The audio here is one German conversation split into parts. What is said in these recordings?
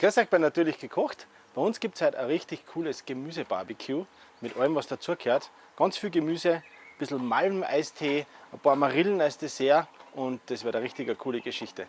Grüß euch bei Natürlich gekocht. Bei uns gibt es heute ein richtig cooles Gemüsebarbecue mit allem, was dazugehört. Ganz viel Gemüse, ein bisschen Malmeistee, ein paar Marillen als Dessert und das wird eine richtig coole Geschichte.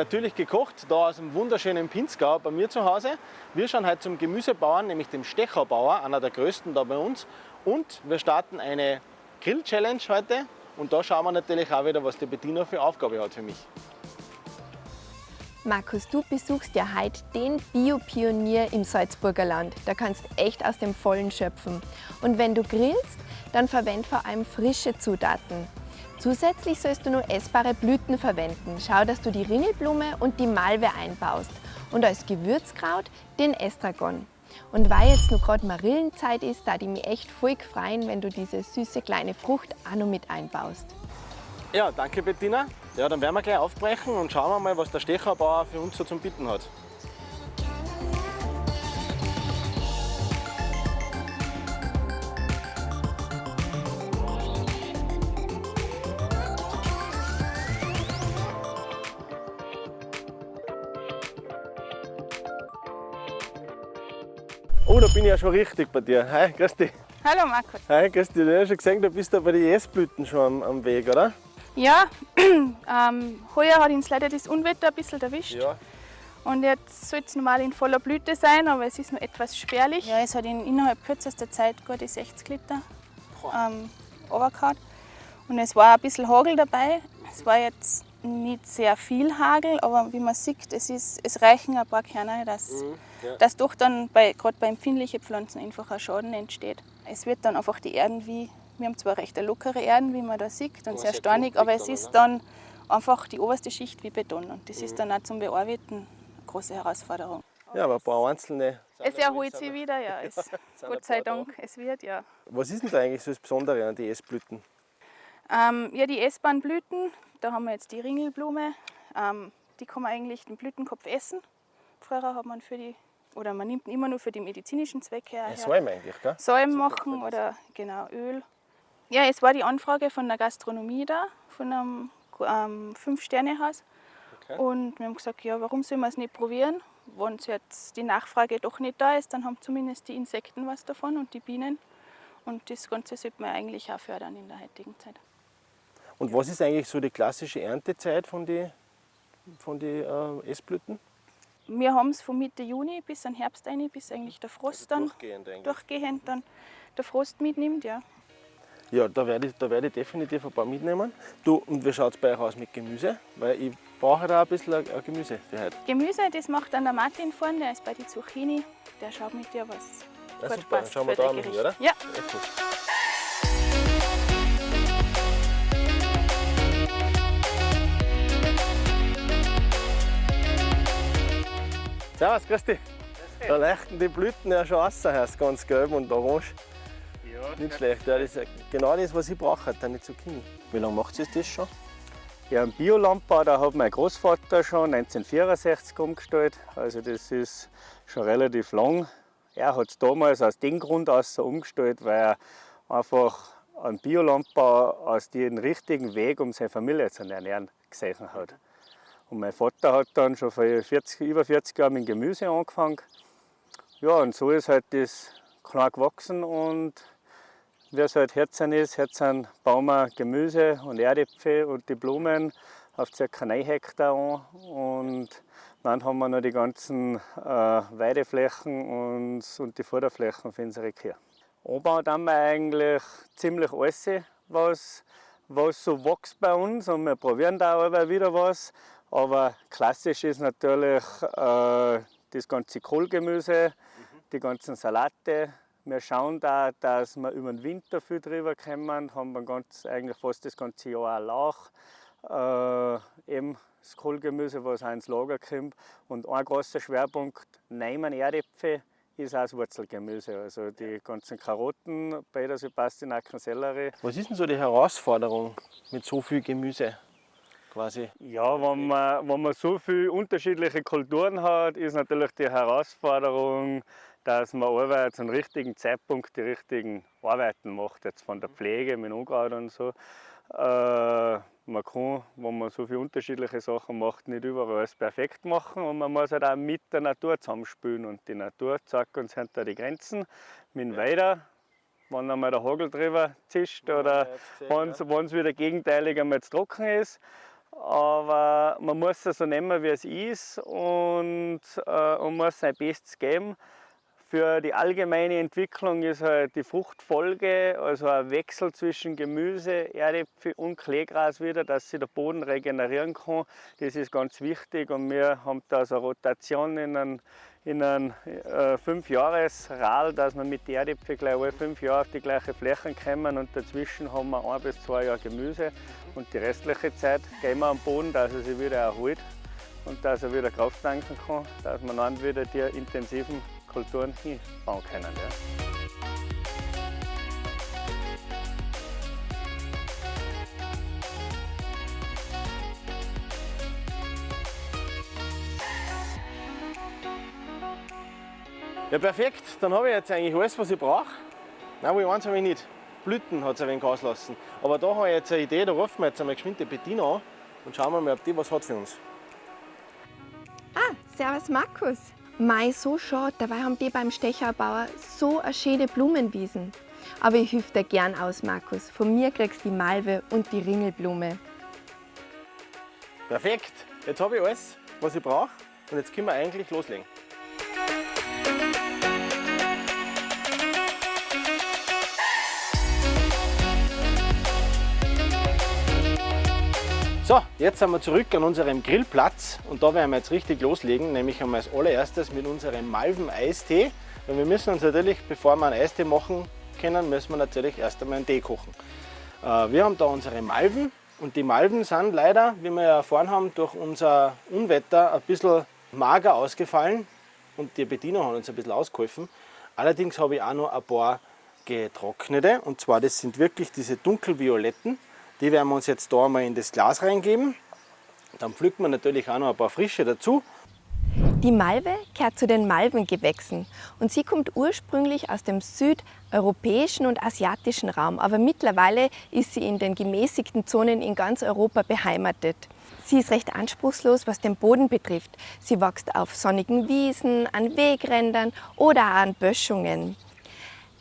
Natürlich gekocht, da aus dem wunderschönen Pinzgau bei mir zu Hause. Wir schauen heute zum Gemüsebauern, nämlich dem Stecherbauer, einer der größten da bei uns. Und wir starten eine Grill-Challenge heute. Und da schauen wir natürlich auch wieder, was die Bettina für Aufgabe hat für mich. Markus, du besuchst ja heute den Bio-Pionier im Salzburger Land. Da kannst echt aus dem Vollen schöpfen. Und wenn du grillst, dann verwend vor allem frische Zutaten. Zusätzlich sollst du nur essbare Blüten verwenden. Schau, dass du die Ringelblume und die Malve einbaust. Und als Gewürzkraut den Estragon. Und weil jetzt noch gerade Marillenzeit ist, da die mich echt voll freuen, wenn du diese süße kleine Frucht auch noch mit einbaust. Ja, danke Bettina. Ja, dann werden wir gleich aufbrechen und schauen wir mal, was der Stecherbauer für uns so zum Bitten hat. Oh, da bin ich ja schon richtig bei dir. Hi, grüß dich. Hallo Markus. Hi, grüß dich. Du hast schon gesehen, du bist da bei den Essblüten schon am, am Weg, oder? Ja, ähm, heuer hat uns leider das Unwetter ein bisschen erwischt. Ja. Und jetzt soll es normal in voller Blüte sein, aber es ist noch etwas spärlich. Ja, es hat in, innerhalb kürzester Zeit gute 60 Liter ähm, runtergehauen. Und es war ein bisschen Hagel dabei. Es war jetzt nicht sehr viel Hagel, aber wie man sieht, es, ist, es reichen ein paar Kerne, dass, Mhm, ja. dass doch dann bei, gerade bei empfindlichen Pflanzen einfach ein Schaden entsteht. Es wird dann einfach die Erden wie, wir haben zwar recht eine lockere Erden, wie man da sieht, und sehr sehr steinig, aber es ist dann einfach die oberste Schicht wie Beton und das Mhm. ist dann auch zum Bearbeiten eine große Herausforderung. Ja, aber ein paar einzelne. Es erholt sich wieder, ja. Es, Gott sei. Dank, es wird, ja. Was ist denn da eigentlich so das Besondere an den Essblüten? Ähm, ja, die essbaren Blüten, da haben wir jetzt die Ringelblume. Ähm, die kann man eigentlich den Blütenkopf essen. Früher hat man für die, oder man nimmt ihn immer nur für die medizinischen Zwecke her. Ein Salm eigentlich, gell? So machen oder genau Öl. Ja, es war die Anfrage von der Gastronomie da, von einem ähm, Fünf-Sterne-Haus. Okay. Und wir haben gesagt, ja, warum sollen wir es nicht probieren? Wenn jetzt die Nachfrage doch nicht da ist, dann haben zumindest die Insekten was davon und die Bienen. Und das Ganze sollte man eigentlich auch fördern in der heutigen Zeit. Und was ist eigentlich so die klassische Erntezeit von den von die, äh, Essblüten? Wir haben es von Mitte Juni bis an Herbst rein, bis eigentlich der Frost dann Also Durchgehend eigentlich. durchgehend dann der Frost mitnimmt. Ja. Ja, da werde ich, da werde ich definitiv ein paar mitnehmen. Du, und wie schaut es bei euch aus mit Gemüse? Weil ich brauche da ein bisschen ein- ein Gemüse für heute. Gemüse, das macht dann der Martin vorne, der ist bei die Zucchini. Der schaut mit dir, was Ja, gut super, dann passt schauen wir da Gericht. oder? Ja. Ja, Servus, grüß dich. Da leuchten die Blüten ja schon raus, heißt ganz gelb und orange. Nicht schlecht, ja, das ist genau das, was ich brauche, eine Zucchini. Wie lange macht ihr das schon? Ja, einen Biolandbau, da hat mein Großvater schon 1964 umgestellt. Also das ist schon relativ lang. Er hat es damals aus dem Grund aus so umgestellt, weil er einfach einen Biolandbau als den richtigen Weg, um seine Familie zu ernähren, gesehen hat. Und mein Vater hat dann schon vor 40, über 40 Jahren mit Gemüse angefangen. Ja, und so ist halt das klein gewachsen und wie es halt Herzen ist, Herzen bauen wir Gemüse und Erdäpfel und die Blumen auf ca. 9 Hektar an. Und dann haben wir noch die ganzen äh, Weideflächen und, und die Futterflächen für unsere Kühe. Anbauen haben wir eigentlich ziemlich alles, was, was so wächst bei uns. Und wir probieren da immer wieder was. Aber klassisch ist natürlich äh, das ganze Kohlgemüse, die ganzen Salate. Wir schauen da, dass wir über den Winter viel drüber kommen, haben wir ganz, eigentlich fast das ganze Jahr auch Lauch, äh, eben das Kohlgemüse, was auch ins Lager kommt. Und ein großer Schwerpunkt, nehmen Erdäpfel ist auch das Wurzelgemüse. Also die ganzen Karotten, Petersil, Pastinaken, Sellerie. Was ist denn so die Herausforderung mit so viel Gemüse? Quasi. Ja, wenn man, wenn man so viele unterschiedliche Kulturen hat, ist natürlich die Herausforderung, dass man Arbeit zum richtigen Zeitpunkt die richtigen Arbeiten macht, jetzt von der Pflege mit Unkraut und so. Äh, man kann, wenn man so viele unterschiedliche Sachen macht, nicht überall alles perfekt machen und man muss halt auch mit der Natur zusammenspielen und die Natur zeigt uns hinter die Grenzen mit dem ja. Weiter, wenn einmal der Hagel drüber zischt ja, oder wenn es ja. wieder gegenteilig einmal zu trocken ist. Aber man muss es so nehmen, wie es ist und, äh, und muss sein Bestes geben. Für die allgemeine Entwicklung ist halt die Fruchtfolge, also ein Wechsel zwischen Gemüse, Erdäpfel und Kleegras wieder, dass sich der Boden regenerieren kann. Das ist ganz wichtig und wir haben da so eine Rotation in einem, in einem äh, dass wir mit den Erdäpfeln gleich alle fünf Jahre auf die gleiche Fläche kommen und dazwischen haben wir ein bis zwei Jahre Gemüse und die restliche Zeit gehen wir am Boden, dass er sich wieder erholt und dass er wieder Kraft tanken kann, dass man dann wieder die intensiven Kulturen hinbauen können. Ja. Ja perfekt, dann habe ich jetzt eigentlich alles was ich brauche. Nein, wo ich eins habe ich nicht. Blüten hat es ein wenig auslassen. Aber da habe ich jetzt eine Idee, da rufen wir jetzt einmal geschwind die Bettina an und schauen wir mal, ob die was hat für uns. Ah, servus Markus. Mei, so schade, dabei haben die beim Stecherbauer so eine schöne Blumenwiesen. Aber ich helfe dir gern aus, Markus. Von mir kriegst du die Malve und die Ringelblume. Perfekt, jetzt habe ich alles, was ich brauche und jetzt können wir eigentlich loslegen. So, jetzt sind wir zurück an unserem Grillplatz und da werden wir jetzt richtig loslegen, nämlich einmal als allererstes mit unserem Malven-Eistee. Weil wir müssen uns natürlich, bevor wir einen Eistee machen können, müssen wir natürlich erst einmal einen Tee kochen. Äh, wir haben da unsere Malven und die Malven sind leider, wie wir ja erfahren haben, durch unser Unwetter ein bisschen mager ausgefallen und die Bediener haben uns ein bisschen ausgeholfen. Allerdings habe ich auch noch ein paar getrocknete und zwar das sind wirklich diese dunkelvioletten. Die werden wir uns jetzt da mal in das Glas reingeben. Dann pflücken wir natürlich auch noch ein paar frische dazu. Die Malve gehört zu den Malvengewächsen und sie kommt ursprünglich aus dem südeuropäischen und asiatischen Raum, aber mittlerweile ist sie in den gemäßigten Zonen in ganz Europa beheimatet. Sie ist recht anspruchslos, was den Boden betrifft. Sie wächst auf sonnigen Wiesen, an Wegrändern oder an Böschungen.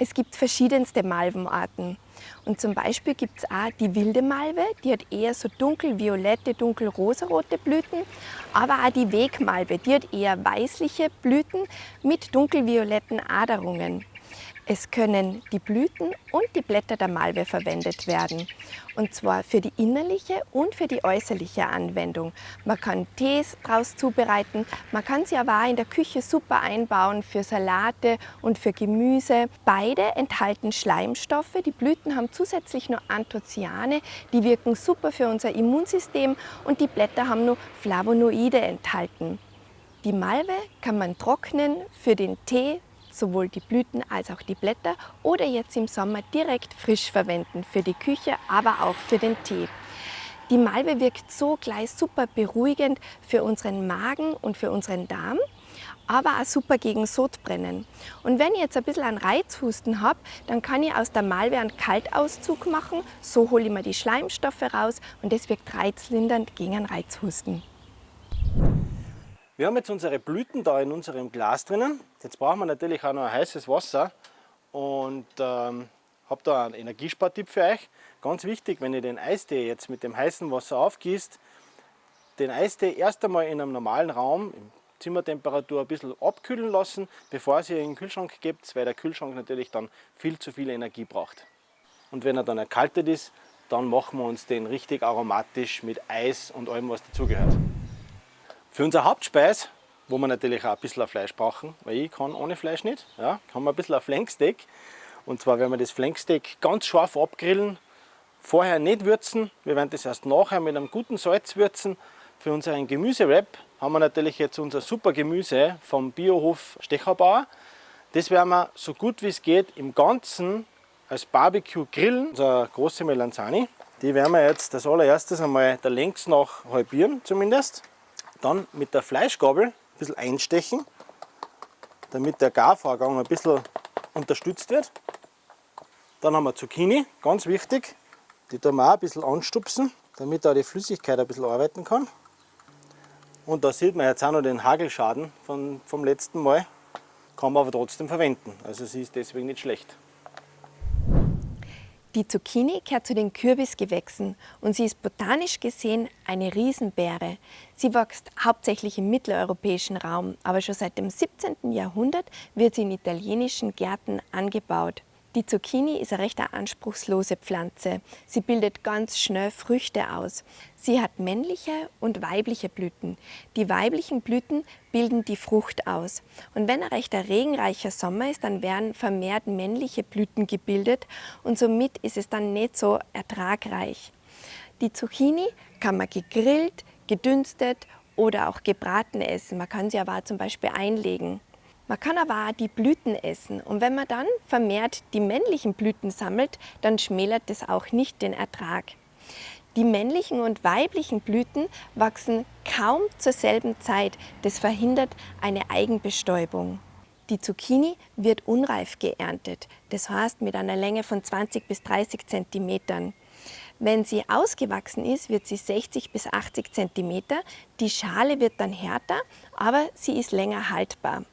Es gibt verschiedenste Malvenarten. Und zum Beispiel gibt es auch die wilde Malve, die hat eher so dunkelviolette, dunkelrosarote Blüten. Aber auch die Wegmalve, die hat eher weißliche Blüten mit dunkelvioletten Aderungen. Es können die Blüten und die Blätter der Malve verwendet werden. Und zwar für die innerliche und für die äußerliche Anwendung. Man kann Tees daraus zubereiten, man kann sie aber auch in der Küche super einbauen für Salate und für Gemüse. Beide enthalten Schleimstoffe. Die Blüten haben zusätzlich noch Anthocyane, die wirken super für unser Immunsystem und die Blätter haben nur Flavonoide enthalten. Die Malve kann man trocknen für den Tee, sowohl die Blüten als auch die Blätter oder jetzt im Sommer direkt frisch verwenden für die Küche, aber auch für den Tee. Die Malve wirkt so gleich super beruhigend für unseren Magen und für unseren Darm, aber auch super gegen Sodbrennen. Und wenn ich jetzt ein bisschen einen Reizhusten habe, dann kann ich aus der Malve einen Kaltauszug machen, so hole ich mir die Schleimstoffe raus und das wirkt reizlindernd gegen einen Reizhusten. Wir haben jetzt unsere Blüten da in unserem Glas drinnen. Jetzt brauchen wir natürlich auch noch heißes Wasser und ähm, habe da einen Energiespartipp für euch. Ganz wichtig, wenn ihr den Eistee jetzt mit dem heißen Wasser aufgießt, den Eistee erst einmal in einem normalen Raum, Zimmertemperatur, ein bisschen abkühlen lassen, bevor ihr in den Kühlschrank gebt, weil der Kühlschrank natürlich dann viel zu viel Energie braucht. Und wenn er dann erkaltet ist, dann machen wir uns den richtig aromatisch mit Eis und allem, was dazugehört. Für unser Hauptspeis, wo wir natürlich auch ein bisschen Fleisch brauchen, weil ich kann ohne Fleisch nicht, ja, haben wir ein bisschen ein Flanksteak. Und zwar werden wir das Flanksteak ganz scharf abgrillen, vorher nicht würzen, wir werden das erst nachher mit einem guten Salz würzen. Für unseren Gemüsewrap haben wir natürlich jetzt unser super Gemüse vom Biohof Stecherbauer. Das werden wir so gut wie es geht im Ganzen als Barbecue grillen. Unsere große Melanzani. Die werden wir jetzt als allererstes einmal der Längs nach halbieren zumindest. Dann mit der Fleischgabel ein bisschen einstechen, damit der Garvorgang ein bisschen unterstützt wird. Dann haben wir Zucchini, ganz wichtig. Die tun wir auch ein bisschen anstupsen, damit da die Flüssigkeit ein bisschen arbeiten kann. Und da sieht man jetzt auch noch den Hagelschaden vom letzten Mal. Kann man aber trotzdem verwenden. Also sie ist deswegen nicht schlecht. Die Zucchini gehört zu den Kürbisgewächsen und sie ist botanisch gesehen eine Riesenbeere. Sie wächst hauptsächlich im mitteleuropäischen Raum, aber schon seit dem 17. Jahrhundert wird sie in italienischen Gärten angebaut. Die Zucchini ist eine recht anspruchslose Pflanze. Sie bildet ganz schnell Früchte aus. Sie hat männliche und weibliche Blüten. Die weiblichen Blüten bilden die Frucht aus. Und wenn ein recht regenreicher Sommer ist, dann werden vermehrt männliche Blüten gebildet und somit ist es dann nicht so ertragreich. Die Zucchini kann man gegrillt, gedünstet oder auch gebraten essen. Man kann sie aber zum Beispiel einlegen. Man kann aber auch die Blüten essen und wenn man dann vermehrt die männlichen Blüten sammelt, dann schmälert das auch nicht den Ertrag. Die männlichen und weiblichen Blüten wachsen kaum zur selben Zeit. Das verhindert eine Eigenbestäubung. Die Zucchini wird unreif geerntet, das heißt mit einer Länge von 20 bis 30 cm. Wenn sie ausgewachsen ist, wird sie 60 bis 80 cm. Die Schale wird dann härter, aber sie ist länger haltbar.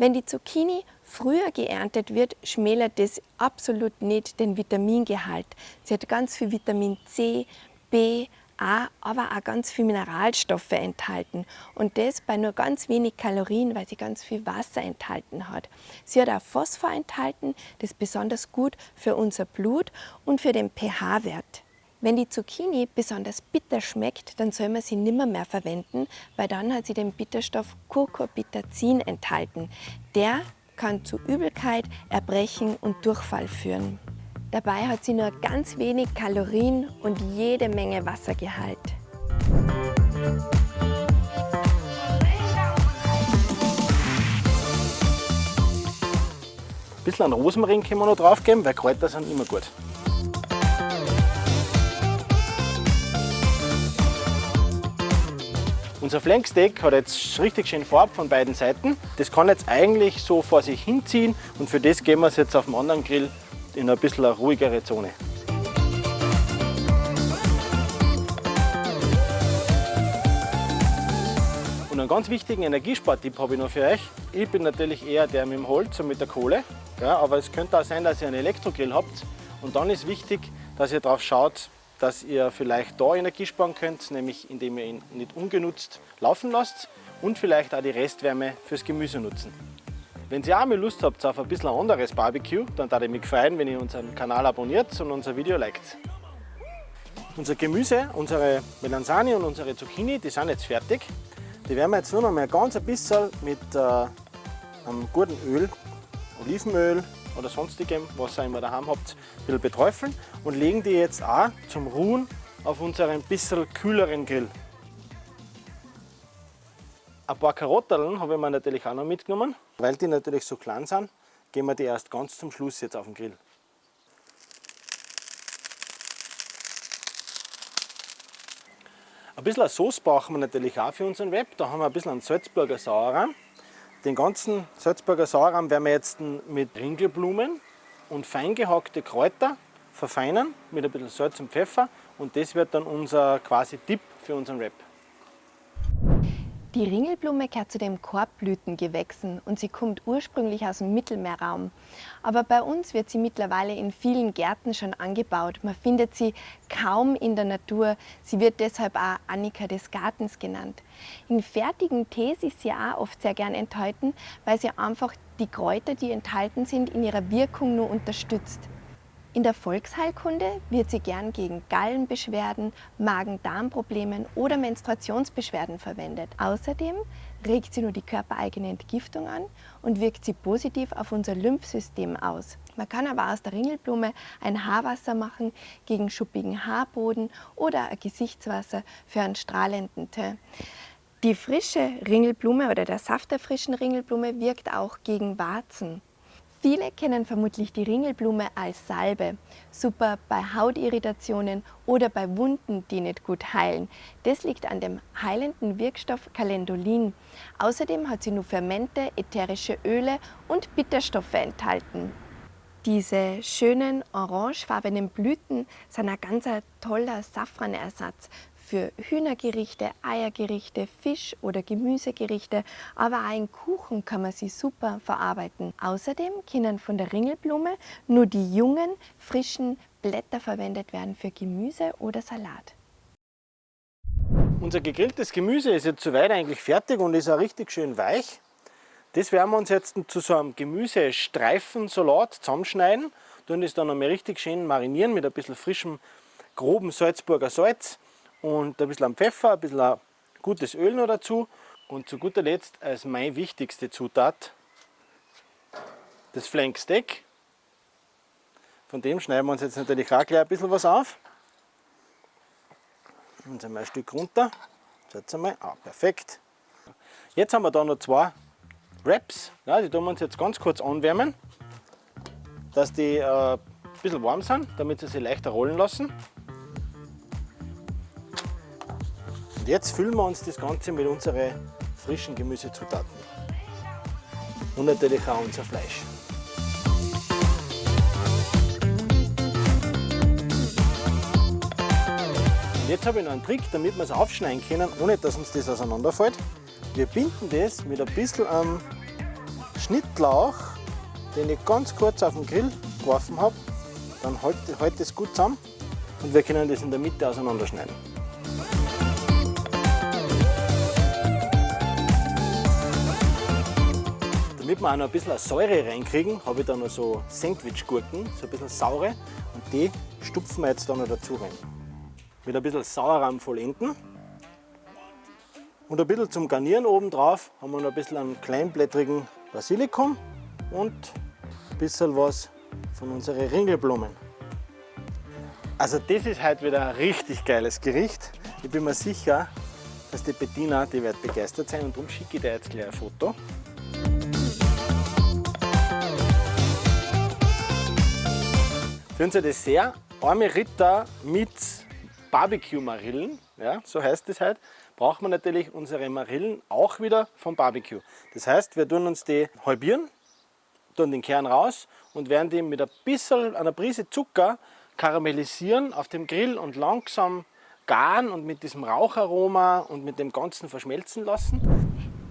Wenn die Zucchini früher geerntet wird, schmälert das absolut nicht den Vitamingehalt. Sie hat ganz viel Vitamin C, B, A, aber auch ganz viel Mineralstoffe enthalten. Und das bei nur ganz wenig Kalorien, weil sie ganz viel Wasser enthalten hat. Sie hat auch Phosphor enthalten, das ist besonders gut für unser Blut und für den pH-Wert. Wenn die Zucchini besonders bitter schmeckt, dann soll man sie nimmer mehr verwenden, weil dann hat sie den Bitterstoff Curcubitazin enthalten. Der kann zu Übelkeit, Erbrechen und Durchfall führen. Dabei hat sie nur ganz wenig Kalorien und jede Menge Wassergehalt. Ein bisschen an Rosmarin können wir noch drauf geben, weil Kräuter sind immer gut. Unser Flanksteak hat jetzt richtig schön Farbe von beiden Seiten. Das kann jetzt eigentlich so vor sich hinziehen und für das gehen wir es jetzt auf dem anderen Grill in ein bisschen eine ruhigere Zone. Und einen ganz wichtigen Energiespartipp habe ich noch für euch. Ich bin natürlich eher der mit dem Holz und mit der Kohle, ja, aber es könnte auch sein, dass ihr einen Elektrogrill habt. Und dann ist wichtig, dass ihr darauf schaut, dass ihr vielleicht da Energie sparen könnt, nämlich indem ihr ihn nicht ungenutzt laufen lasst und vielleicht auch die Restwärme fürs Gemüse nutzen. Wenn ihr auch mal Lust habt auf ein bisschen anderes Barbecue, dann würde ich mich freuen, wenn ihr unseren Kanal abonniert und unser Video liked. Unser Gemüse, unsere Melanzani und unsere Zucchini, die sind jetzt fertig. Die werden wir jetzt nur noch mal ganz ein bisschen mit äh, einem guten Öl, Olivenöl, oder sonstigem, was ihr immer daheim habt, ein bisschen beträufeln und legen die jetzt auch zum Ruhen auf unseren bisschen kühleren Grill. Ein paar Karotteln habe ich mir natürlich auch noch mitgenommen. Weil die natürlich so klein sind, gehen wir die erst ganz zum Schluss jetzt auf den Grill. Ein bisschen Sauce brauchen wir natürlich auch für unseren Web. Da haben wir ein bisschen einen Salzburger Sauerrahm. Den ganzen Salzburger Sauerrahm werden wir jetzt mit Ringelblumen und fein gehackte Kräuter verfeinern mit ein bisschen Salz und Pfeffer und das wird dann unser quasi Tipp für unseren Wrap. Die Ringelblume gehört zu den Korbblütengewächsen und sie kommt ursprünglich aus dem Mittelmeerraum. Aber bei uns wird sie mittlerweile in vielen Gärten schon angebaut. Man findet sie kaum in der Natur. Sie wird deshalb auch Annika des Gartens genannt. In fertigen Tees ist sie auch oft sehr gern enthalten, weil sie einfach die Kräuter, die enthalten sind, in ihrer Wirkung nur unterstützt. In der Volksheilkunde wird sie gern gegen Gallenbeschwerden, Magen-Darm-Problemen oder Menstruationsbeschwerden verwendet. Außerdem regt sie nur die körpereigene Entgiftung an und wirkt sie positiv auf unser Lymphsystem aus. Man kann aber aus der Ringelblume ein Haarwasser machen gegen schuppigen Haarboden oder ein Gesichtswasser für einen strahlenden Teint. Die frische Ringelblume oder der Saft der frischen Ringelblume wirkt auch gegen Warzen. Viele kennen vermutlich die Ringelblume als Salbe. Super bei Hautirritationen oder bei Wunden, die nicht gut heilen. Das liegt an dem heilenden Wirkstoff Calendulin. Außerdem hat sie nur Fermente, ätherische Öle und Bitterstoffe enthalten. Diese schönen orangefarbenen Blüten sind ein ganz toller Safranersatz für Hühnergerichte, Eiergerichte, Fisch- oder Gemüsegerichte, aber auch in Kuchen kann man sie super verarbeiten. Außerdem können von der Ringelblume nur die jungen, frischen Blätter verwendet werden für Gemüse oder Salat. Unser gegrilltes Gemüse ist jetzt soweit eigentlich fertig und ist auch richtig schön weich. Das werden wir uns jetzt zu so einem Gemüsestreifensalat zusammenschneiden, tun das dann einmal richtig schön marinieren mit ein bisschen frischem, groben Salzburger Salz und ein bisschen Pfeffer, ein bisschen gutes Öl noch dazu und zu guter Letzt als meine wichtigste Zutat das Flanksteak. Von dem schneiden wir uns jetzt natürlich auch gleich ein bisschen was auf. Jetzt einmal ein Stück runter. Jetzt einmal, ah, perfekt. Jetzt haben wir da noch zwei Wraps. Ja, die tun wir uns jetzt ganz kurz anwärmen, dass die äh, ein bisschen warm sind, damit sie sich leichter rollen lassen. Und jetzt füllen wir uns das Ganze mit unseren frischen Gemüsezutaten. Und natürlich auch unser Fleisch. Und jetzt habe ich noch einen Trick, damit wir es aufschneiden können, ohne dass uns das auseinanderfällt. Wir binden das mit ein bisschen am Schnittlauch, den ich ganz kurz auf den Grill geworfen habe. Dann hält, das gut zusammen und wir können das in der Mitte auseinanderschneiden. Damit wir auch noch ein bisschen Säure reinkriegen, habe ich da noch so Sandwich-Gurken, so ein bisschen saure. Und die stupfen wir jetzt da noch dazu rein. Mit ein bisschen Sauerrahm vollenden. Und ein bisschen zum Garnieren oben drauf haben wir noch ein bisschen einen kleinblättrigen Basilikum und ein bisschen was von unseren Ringelblumen. Also das ist heute wieder ein richtig geiles Gericht. Ich bin mir sicher, dass die Bettina, die wird begeistert sein und darum schicke ich dir jetzt gleich ein Foto. Für unser Dessert arme Ritter mit Barbecue-Marillen, ja, so heißt es halt, braucht man natürlich unsere Marillen auch wieder vom Barbecue. Das heißt, wir tun uns die halbieren, tun den Kern raus und werden die mit ein bisschen, einer Prise Zucker karamellisieren auf dem Grill und langsam garen und mit diesem Raucharoma und mit dem Ganzen verschmelzen lassen.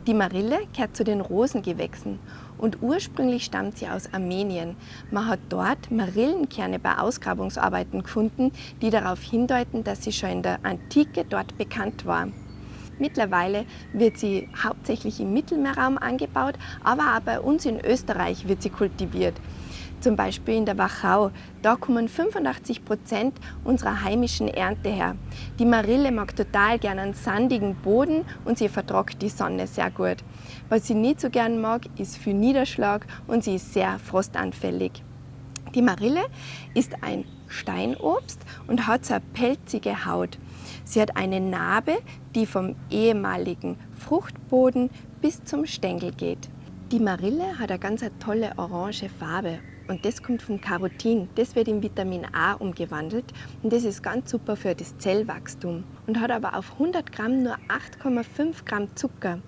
Die Marille gehört zu den Rosengewächsen und ursprünglich stammt sie aus Armenien. Man hat dort Marillenkerne bei Ausgrabungsarbeiten gefunden, die darauf hindeuten, dass sie schon in der Antike dort bekannt war. Mittlerweile wird sie hauptsächlich im Mittelmeerraum angebaut, aber auch bei uns in Österreich wird sie kultiviert zum Beispiel in der Wachau. Da kommen 85 Prozent unserer heimischen Ernte her. Die Marille mag total gerne einen sandigen Boden und sie vertragt die Sonne sehr gut. Was sie nicht so gern mag, ist viel Niederschlag und sie ist sehr frostanfällig. Die Marille ist ein Steinobst und hat so eine pelzige Haut. Sie hat eine Narbe, die vom ehemaligen Fruchtboden bis zum Stängel geht. Die Marille hat eine ganz tolle orange Farbe und das kommt vom Carotin. Das wird in Vitamin A umgewandelt und das ist ganz super für das Zellwachstum und hat aber auf 100 Gramm nur 8,5 Gramm Zucker.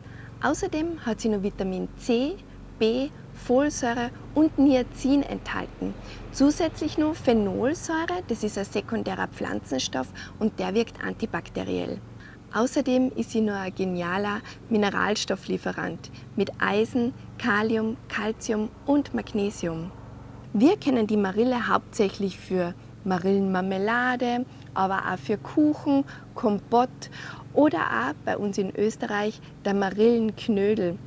Außerdem hat sie noch Vitamin C, B, Folsäure und Niacin enthalten. Zusätzlich noch Phenolsäure, das ist ein sekundärer Pflanzenstoff und der wirkt antibakteriell. Außerdem ist sie noch ein genialer Mineralstofflieferant mit Eisen, Kalium, Calcium und Magnesium. Wir kennen die Marille hauptsächlich für Marillenmarmelade, aber auch für Kuchen, Kompott oder auch bei uns in Österreich der Marillenknödel.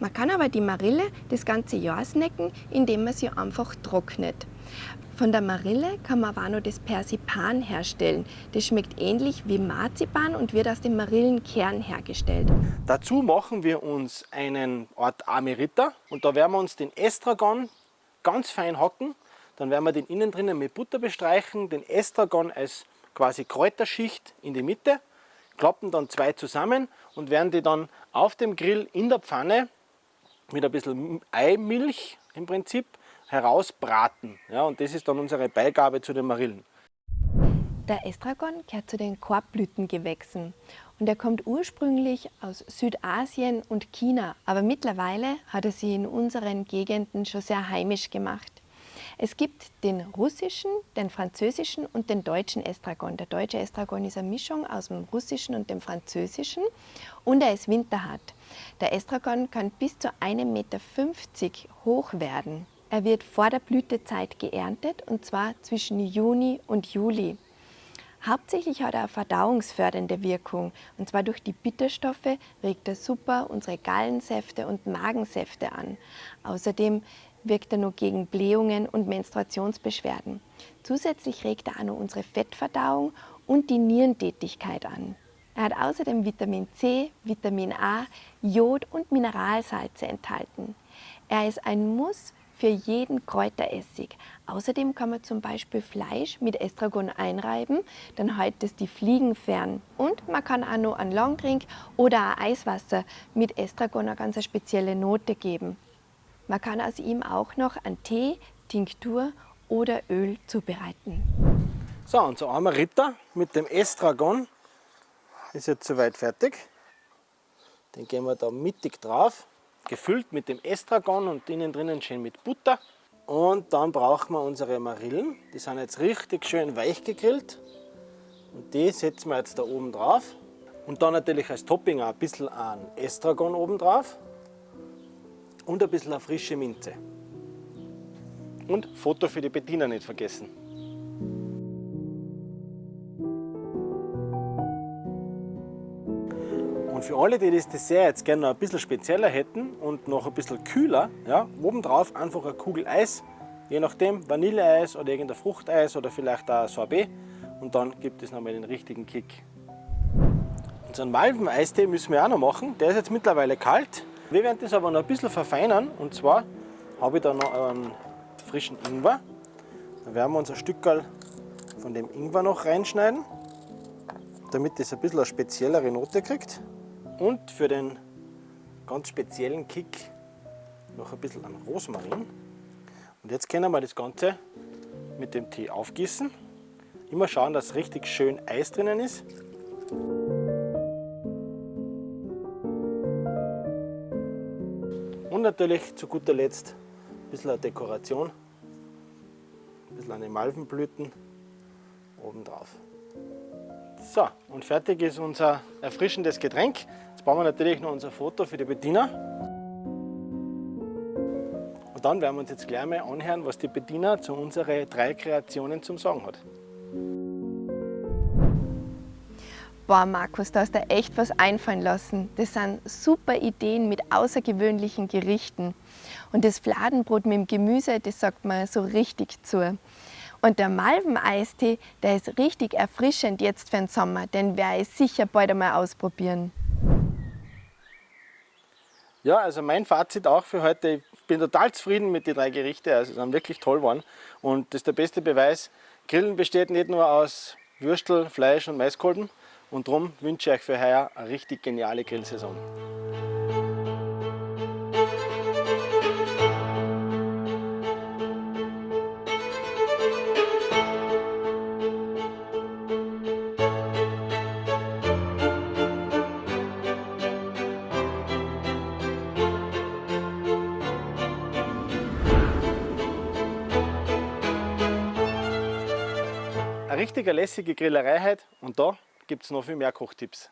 Man kann aber die Marille das ganze Jahr snacken, indem man sie einfach trocknet. Von der Marille kann man aber auch noch das Persipan herstellen. Das schmeckt ähnlich wie Marzipan und wird aus dem Marillenkern hergestellt. Dazu machen wir uns einen Art Amerita und da werden wir uns den Estragon, ganz fein hacken. Dann werden wir den innen drinnen mit Butter bestreichen, den Estragon als quasi Kräuterschicht in die Mitte, klappen dann zwei zusammen und werden die dann auf dem Grill in der Pfanne mit ein bisschen Eimilch im Prinzip herausbraten. Ja, und das ist dann unsere Beigabe zu den Marillen. Der Estragon gehört zu den Korbblütengewächsen und er kommt ursprünglich aus Südasien und China, aber mittlerweile hat er sich in unseren Gegenden schon sehr heimisch gemacht. Es gibt den russischen, den französischen und den deutschen Estragon. Der deutsche Estragon ist eine Mischung aus dem russischen und dem französischen und er ist winterhart. Der Estragon kann bis zu 1,50 Meter hoch werden. Er wird vor der Blütezeit geerntet und zwar zwischen Juni und Juli. Hauptsächlich hat er eine verdauungsfördernde Wirkung und zwar durch die Bitterstoffe regt er super unsere Gallensäfte und Magensäfte an. Außerdem wirkt er noch gegen Blähungen und Menstruationsbeschwerden. Zusätzlich regt er auch noch unsere Fettverdauung und die Nierentätigkeit an. Er hat außerdem Vitamin C, Vitamin A, Jod und Mineralsalze enthalten. Er ist ein Muss für jeden Kräuteressig. Außerdem kann man zum Beispiel Fleisch mit Estragon einreiben, dann hält es die Fliegen fern. Und man kann auch noch einen Longdrink oder ein Eiswasser mit Estragon eine ganz spezielle Note geben. Man kann aus ihm auch noch einen Tee, Tinktur oder Öl zubereiten. So, unser armer Ritter mit dem Estragon ist jetzt soweit fertig. Den gehen wir da mittig drauf gefüllt mit dem Estragon und innen drinnen schön mit Butter. Und dann brauchen wir unsere Marillen. Die sind jetzt richtig schön weich gegrillt. Und die setzen wir jetzt da oben drauf. Und dann natürlich als Topping auch ein bisschen an Estragon oben drauf. Und ein bisschen eine frische Minze. Und Foto für die Bediener nicht vergessen. Und für alle, die das Dessert jetzt gerne noch ein bisschen spezieller hätten und noch ein bisschen kühler, ja, obendrauf einfach eine Kugel Eis, je nachdem Vanilleeis oder irgendein Fruchteis oder vielleicht auch Sorbet und dann gibt es nochmal den richtigen Kick. Unseren Malven-Eistee müssen wir auch noch machen, der ist jetzt mittlerweile kalt. Wir werden das aber noch ein bisschen verfeinern und zwar habe ich da noch einen frischen Ingwer. Da werden wir uns ein Stückchen von dem Ingwer noch reinschneiden, damit das ein bisschen eine speziellere Note kriegt und für den ganz speziellen Kick noch ein bisschen an Rosmarin. Und jetzt können wir das Ganze mit dem Tee aufgießen. Immer schauen, dass richtig schön Eis drinnen ist. Und natürlich zu guter Letzt ein bisschen eine Dekoration, ein bisschen eine Malvenblüten obendrauf. So, und fertig ist unser erfrischendes Getränk. Jetzt brauchen wir natürlich noch unser Foto für die Bediener. Und dann werden wir uns jetzt gleich mal anhören, was die Bediener zu unseren drei Kreationen zum Sagen hat. Boah, Markus, da hast du echt was einfallen lassen. Das sind super Ideen mit außergewöhnlichen Gerichten. Und das Fladenbrot mit dem Gemüse, das sagt man so richtig zu. Und der Malveneistee, der ist richtig erfrischend jetzt für den Sommer, den werde ich sicher bald einmal ausprobieren. Ja, also mein Fazit auch für heute, ich bin total zufrieden mit den drei Gerichten, also sie sind wirklich toll geworden. Und das ist der beste Beweis, Grillen besteht nicht nur aus Würstel, Fleisch und Maiskolben. Und darum wünsche ich euch für heuer eine richtig geniale Grillsaison. Richtige lässige Grillerei heute und da gibt es noch viel mehr Kochtipps.